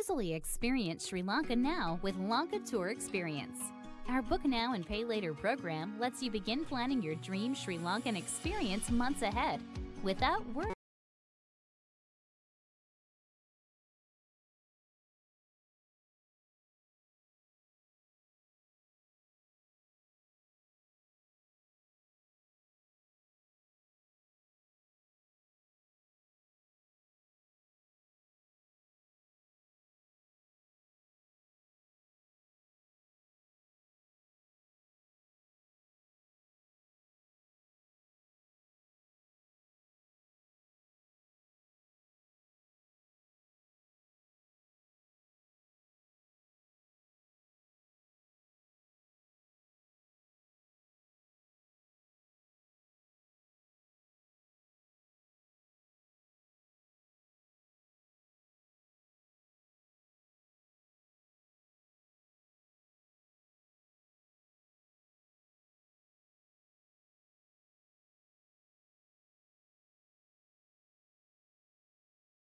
Easily experience Sri Lanka now with Lanka Tour Experience. Our Book Now and Pay Later program lets you begin planning your dream Sri Lankan experience months ahead without worrying